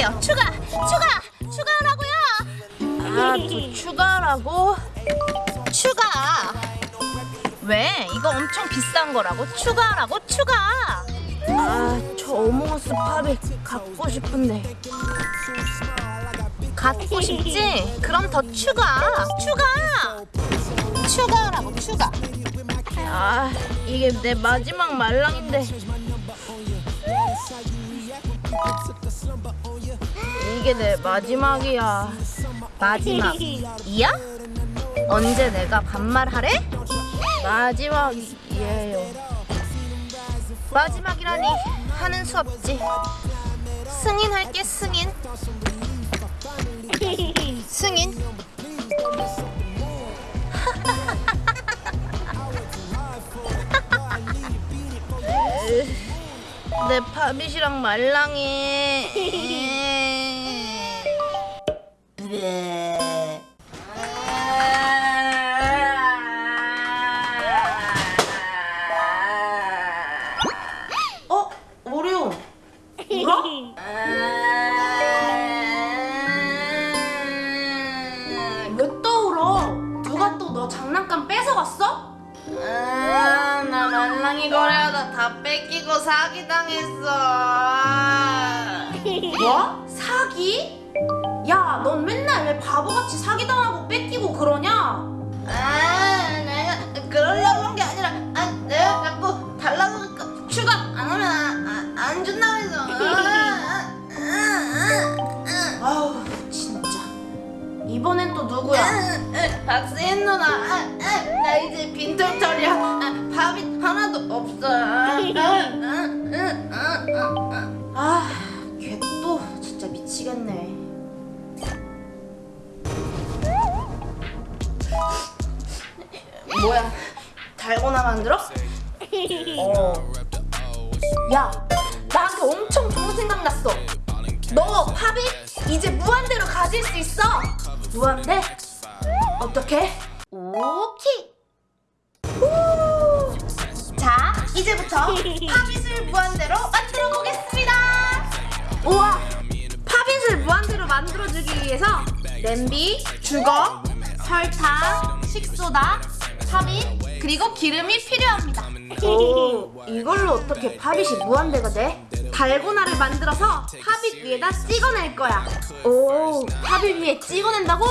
주세요. 추가, 추가, 추가하라고요. 아, 또 추가라고? 추가. 왜? 이거 엄청 비싼 거라고? 추가라고? 추가. 아, 저 어몽어스 팝이 갖고 싶은데. 갖고 싶지? 그럼 더 추가, 추가. 추가라고 추가. 아, 이게 내 마지막 말랑인데. 이게 내 마지막이야. 마지막이야? 언제 내가 반말하래? 마지막이에요. 마지막이라니 하는 수 없지. 승인할게 승인. 승인. 내 파빗이랑 말랑이. 야, 넌 맨날 왜 바보같이 사기당하고 뺏기고 그러냐? 아, 내가 그러려고 한 게 아니라 아, 내가 자꾸 달라고 하니까 추가 안 하면 안, 안 준다고 해서. 아, 아, 아우, 진짜. 이번엔 또 누구야? 박세인 누나. 아, 아, 나 이제 빈털털이야. 아, 밥이 하나도 없어. 아, 걔 또 진짜 미치겠네. 뭐야? 달고나 만들어? 어. 야, 나한테 엄청 좋은 생각 났어. 너 팝이 이제 무한대로 가질 수 있어. 무한대? 어떻게? 오케이. 후. 자, 이제부터 pop it을 무한대로 만들어 보겠습니다. 우와, pop it을 무한대로 만들어주기 위해서 냄비, 주걱, 설탕, 식소다, pop it, 그리고 기름이 필요합니다. 오, 이걸로 어떻게 팝잇이 무한대가 돼? 달고나를 만들어서 pop it 위에다 찍어낼 거야. 오, pop it 위에 찍어낸다고?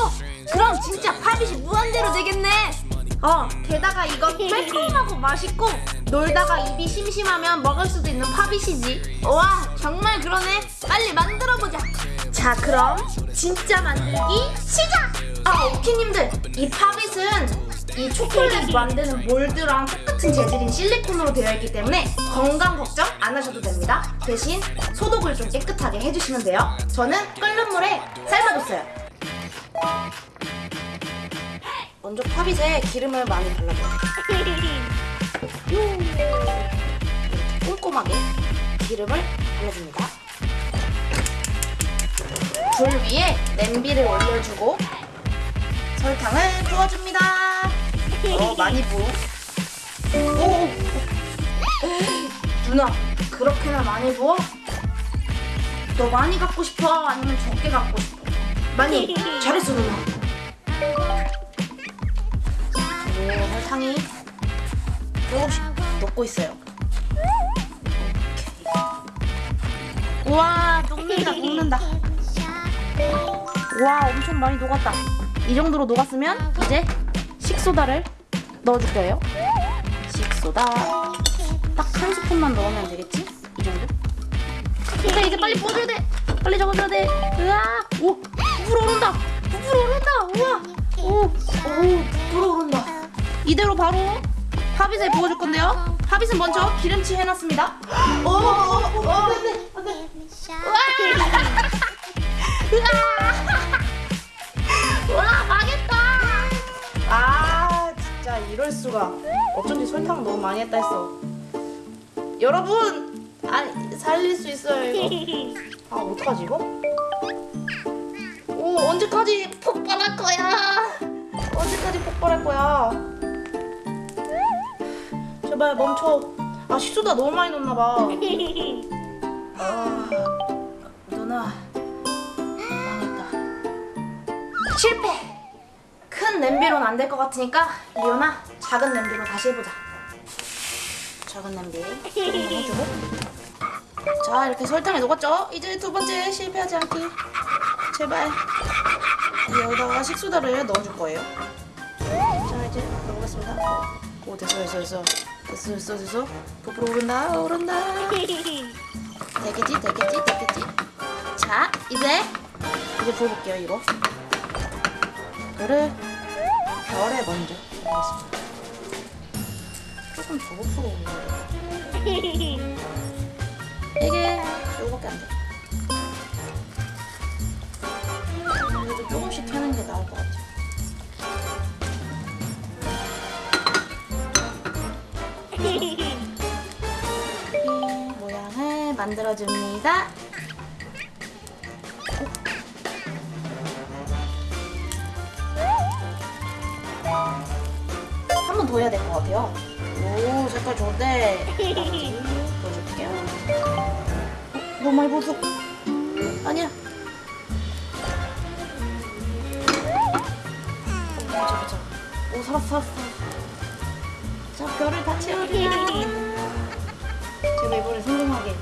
그럼 진짜 팝잇이 무한대로 되겠네. 어, 게다가 이건 매콤하고 맛있고 놀다가 입이 심심하면 먹을 수도 있는 팝잇이지. 와, 정말 그러네. 빨리 만들어 보자. 자, 그럼 진짜 만들기 시작. 아, 오키님들, 이 팝잇은 이 초콜릿 만드는 몰드랑 똑같은 재질인 실리콘으로 되어 있기 때문에 건강 걱정 안 하셔도 됩니다. 대신 소독을 좀 깨끗하게 해주시면 돼요. 저는 끓는 물에 삶아줬어요. 먼저 팝잇에 기름을 많이 발라줘요. 꼼꼼하게 기름을 발라줍니다. 불 위에 냄비를 올려주고 설탕을 부어줍니다. 어, 많이 부어. 오! 누나, 그렇게나 많이 부어? 너 많이 갖고 싶어? 아니면 적게 갖고 싶어? 많이. 잘했어, 누나. 그리고 설탕이 조금씩 녹고 있어요. 오케이. 우와, 녹는다, 녹는다. 와, 엄청 많이 녹았다. 이 정도로 녹았으면 이제 식소다를 넣어줄 거예요. 식소다 딱 한 스푼만 넣으면 되겠지? 이 정도? 근데 이제 빨리 부어줘야 돼. 빨리 적어줘야 돼. 으아, 오, 부풀어 오른다. 부풀어 오른다. 우와, 오, 오, 부풀어 오른다. 이대로 바로 팝잇에 부어줄 건데요. 팝잇은 먼저 기름칠 해놨습니다. 오, 오, 오, 안돼, 안돼. 와 망했다 이럴 수가. 어쩐지 설탕 너무 많이 했다 했어. 여러분! 아, 살릴 수 있어요 이거. 아 어떡하지 이거? 오 언제까지 폭발할 거야? 언제까지 폭발할 거야? 제발 멈춰. 아 시소다 너무 많이 넣었나봐. 아 누나. 망했다. 실패! 큰 냄비로는 안 될 것 같으니까 리오나 작은 냄비로 다시 해보자. 작은 냄비 해주고. 자 이렇게 설탕이 녹았죠? 이제 두 번째 실패하지 않기. 제발. 여기다가 식소다를 넣어줄 거예요. 자 이제 넣어보겠습니다. 오 됐어 됐어 됐어 됐어 됐어 됐어 부풀어 오른다 오른다. 되겠지 되겠지 되겠지. 자 이제 이제 부어볼게요 이거. 이거를 별에 먼저 넣겠습니다. 조금 오르네. 이게 요거밖에 안 돼. 그래도 조금씩 태는 게 나을 것 같아. 이 모양을 만들어줍니다. 해야 될 것 같아요. 오, 색깔 좋은데. 보여줄게요. 어, 너무 많이 보소. 아니야. 오, 보자, 보자. 오, 살았어, 살았어. 자, 별을 다 채우리라. 제가 이번에 성공하게.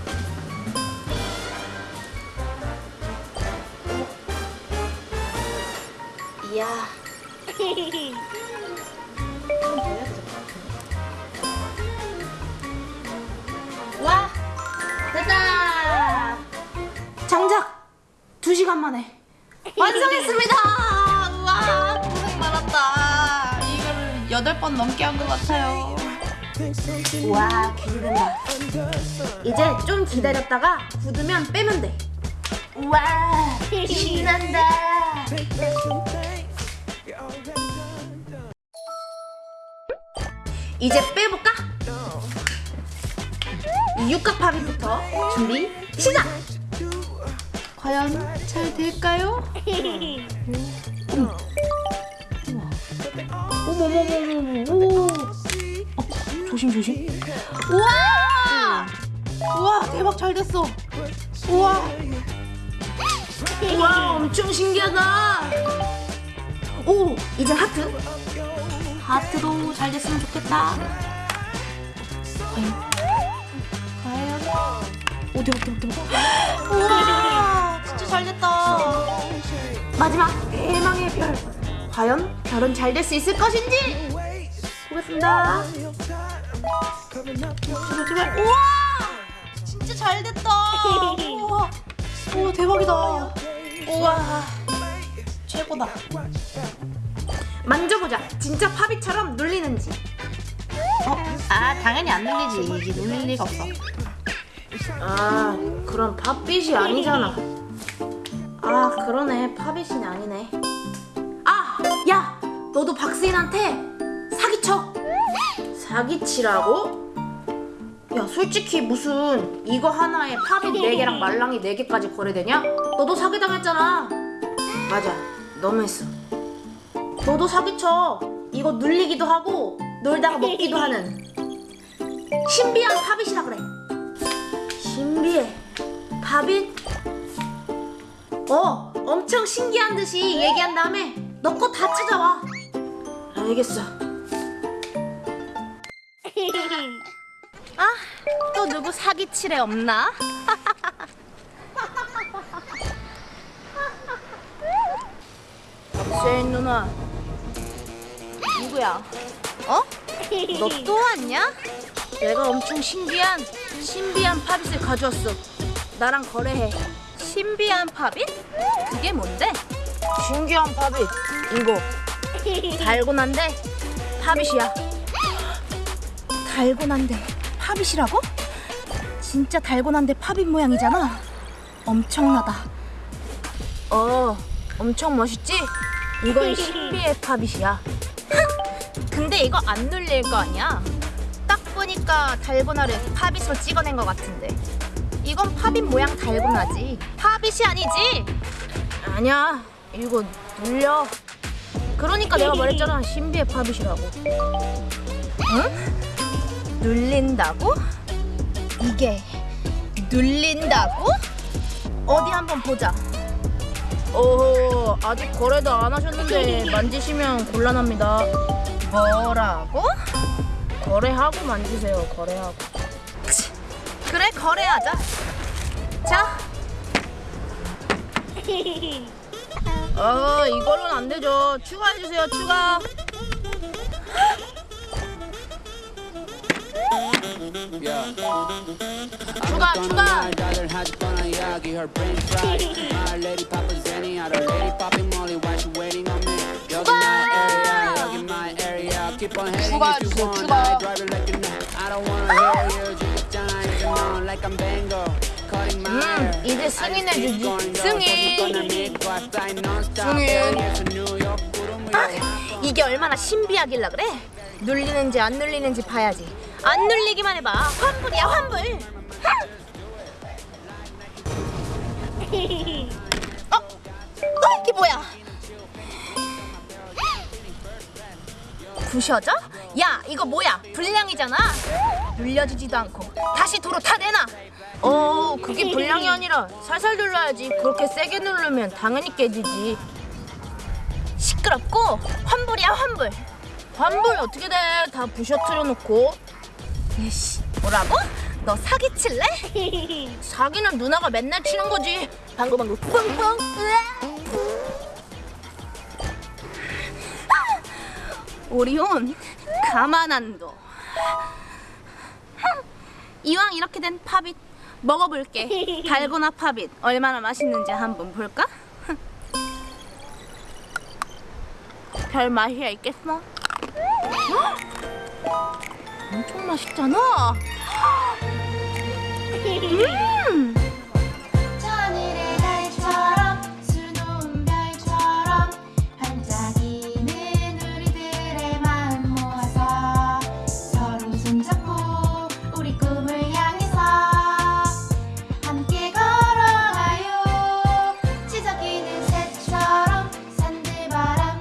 오. 이야. 와! 됐다! 장작! 2시간 만에 완성했습니다! 우와, 고생 많았다. 이거를 8번 넘게 한 것 같아요. 와, 기대된다. 이제 좀 기다렸다가 굳으면 빼면 돼. 우와, 신난다. 이제 빼볼까? 이 육각파비부터 준비 시작! 과연 잘 될까요? 어머머머머머 오. 어, 조심 조심 우와 우와 대박 잘 됐어 우와 우와 엄청 신기하다 오 이제 하트 하트도 잘 됐으면 좋겠다. 과연? 과연? 오 대박 대박 대박 우와! 진짜 잘 됐다. 마지막 대망의 별. 과연 별은 잘 될 수 있을 것인지 보겠습니다. 제발 제발 우와! 진짜 잘 됐다. 우와! 오 대박이다. 우와! 최고다 만져보자. 진짜 파비처럼 눌리는지. 어? 아 당연히 안 눌리지. 이게 눌릴 리가 없어. 아 그럼 팥빛이 아니잖아. 아 그러네. 팥빛이 아니네. 아 야! 너도 박스인한테 사기쳐. 사기치라고? 야 솔직히 무슨 이거 하나에 팝이 4개랑 말랑이 4개까지 거래되냐? 너도 사기당했잖아. 맞아. 너무했어 너도 사기쳐. 이거 눌리기도 하고 놀다가 먹기도 하는. 신비한 팝잇이라 그래. 신비해. 팝잇? 어 엄청 신기한 듯이 얘기한 다음에 너 거 다 찾아와. 알겠어. 아, 또 누구 사기칠에 없나? 세인 누나 누구야? 어? 너 또 왔냐? 내가 엄청 신기한 신비한 pop it을 가져왔어 나랑 거래해 신비한 pop it? 그게 뭔데? 신기한 pop it 이거 달고난데 팝잇이야 달고난데 pop it이라고? 진짜 달고난데 pop it 모양이잖아. 엄청나다. 어, 엄청 멋있지? 이건 신비의 팝잇이야. 근데 이거 안 눌릴 거 아니야? 딱 보니까 달고나를 팝잇으로 찍어낸 것 같은데. 이건 팝잇 모양 달고나지. 팝잇이 아니지? 아니야, 이거 눌려. 그러니까 내가 말했잖아, 신비의 팝잇이라고. 응? 눌린다고? 이게 눌린다고? 어디 한번 보자. 어 아직 거래도 안 하셨는데 만지시면 곤란합니다. 뭐라고? 거래하고 만지세요. 거래하고. 치, 그래 거래하자. 자. 어 이걸로는 안 되죠. 추가해 주세요. 추가. 추가 추가. 추가 주세요, 추가. 음, 이제 승인해주지. 승인. 승인 승인. 이게 얼마나 신비하길라 그래? 눌리는지 안 눌리는지 봐야지. 안 눌리기만 해봐. 환불이야 환불. 어? 어 이게 뭐야? 부셔져? 야 이거 뭐야? 불량이잖아. 눌려지지도 않고 다시 도로 타내놔. 어 그게 불량이 아니라 살살 눌러야지. 그렇게 세게 누르면 당연히 깨지지. 시끄럽고 환불이야 환불 환불 어떻게 돼? 다 부셔뜨려 놓고 예씨 뭐라고? 너 사기 칠래? 사기는 누나가 맨날 치는 거지 방구 방구 뿡뿡. 오리온 가만 안둬 이왕 이렇게 된 팝잇 먹어볼게 달고나 팝잇 얼마나 맛있는지 한번 볼까? 별 맛이야 있겠어? 헉! 엄청 맛있잖아. 음,